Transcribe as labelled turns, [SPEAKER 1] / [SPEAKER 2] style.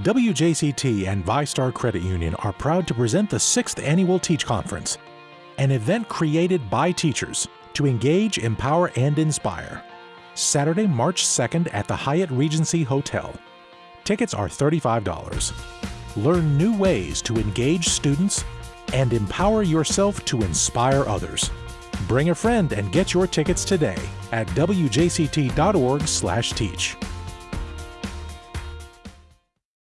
[SPEAKER 1] WJCT and VyStar Credit Union are proud to present the 6th Annual Teach Conference, an event created by teachers to engage, empower, and inspire. Saturday, March 2nd at the Hyatt Regency Hotel. Tickets are $35. Learn new ways to engage students and empower yourself to inspire others. Bring a friend and get your tickets today at wjct.org/teach.